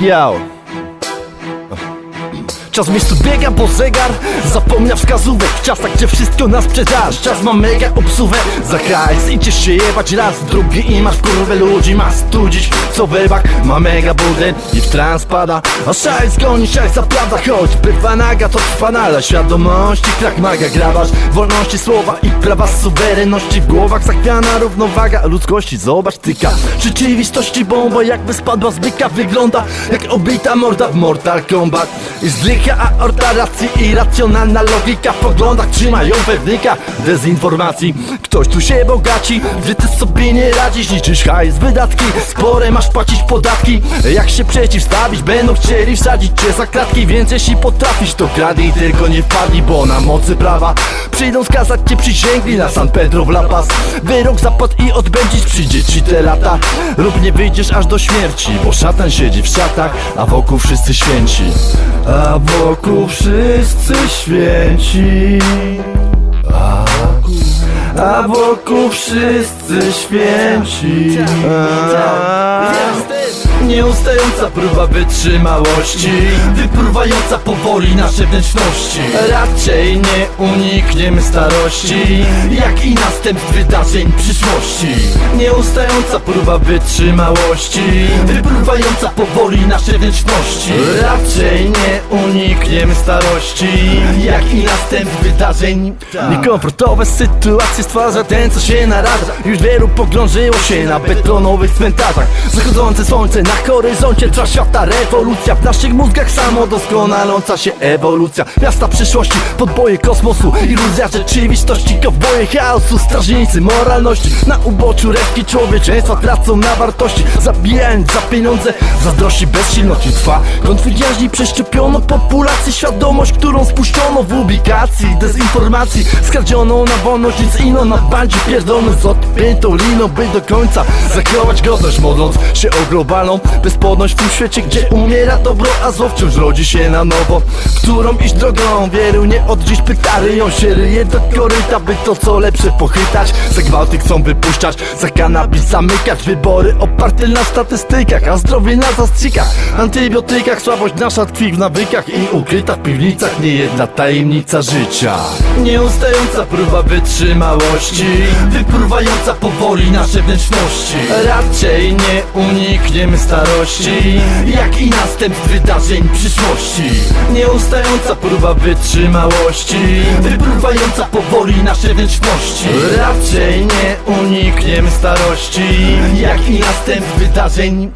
Yo. Czas miejscu biega, bo zegar zapomnia wskazówek W czasach, gdzie wszystko na sprzedaż Czas ma mega obsuwę Za hajs idziesz się jebać raz, drugi i masz kurwę ludzi Ma studzić, co wybak ma mega budę I w trans pada. A szajs goni, szajs zapravda Choć bywa naga, to trwa nadal Świadomości, krak maga, grabasz Wolności słowa i prawa suwerenności W głowach. Zachwiana równowaga ludzkości Zobacz tyka. Rzeczywistości bomba Jakby spadła z byka Wygląda jak obita morda w Mortal Kombat. I zdycha aorta racji irracjonalna logika. W poglądach trzymają pewnika dezinformacji. Ktoś tu się bogaci, gdy ty sobie nie radzisz Liczysz hajs, wydatki, spore masz płacić podatki. Jak się przeciwstawić, będą chcieli wsadzić cię za kratki Więc jeśli potrafisz to kradnij, tylko nie wpadnij Bo na mocy prawa przyjdą skazać cię przysięgli Na San Pedro w La Paz. Wyrok zapadł i odbędzić przyjdzie ci te lata. Lub nie wyjdziesz aż do śmierci Bo szatan siedzi w szatach, a wokół wszyscy święci. A wszyscy święci. A, wokół wszyscy święci. Nieustająca próba wytrzymałości Wypruwająca powoli nasze wnętrzności. Raczej nie unikniemy starości Jak i następstw wydarzeń przyszłości. Nieustająca próba wytrzymałości Wypruwająca powoli nasze wnętrzności. Raczej nie unikniemy starości. Jak i następstw wydarzeń. Niekomfortowe sytuacje stwarza ten co się naradza Już wielu pogrążyło się na betonowych cmentarzach. Zachodzące słońce na horyzoncie trwa świata. Rewolucja W naszych mózgach samodoskonaląca się ewolucja Miasta przyszłości, podboje kosmosu Iluzja rzeczywistości, kowboje chaosu Strażnicy moralności. Na uboczu resztki człowieczeństwa tracą na wartości. Zabijając za pieniądze, zazdrości bezsilności. Trwa Konflikt jaźni przeszczepiono populację Świadomość, którą spuszczono w ubikacji Dezinformacji, skradzioną na wolność Nic ino na bandzie pierdolony z odpiętą liną By do końca zachować godność. Modląc się o globalną bezpłodność w tym świecie Gdzie umiera dobro, a zło wciąż rodzi się na nowo. Którą iść drogą, wielu nie od dziś pyta Ryją się ryje do koryta, by to co lepsze pochytać Za gwałty chcą wypuszczać, za kanabis zamykać. Wybory oparte na statystykach, a zdrowie na zastrzykach Antybiotykach, słabość nasza tkwi w nawykach I ukryta w piwnicach niejedna tajemnica życia. Nieustająca próba wytrzymałości Wypruwająca powoli nasze wnętrzności. Raczej nie unikniemy starości Jak i następstw wydarzeń przyszłości. Nieustająca próba wytrzymałości Wypruwająca powoli nasze wnętrzności. Raczej nie unikniemy starości Jak i następstw wydarzeń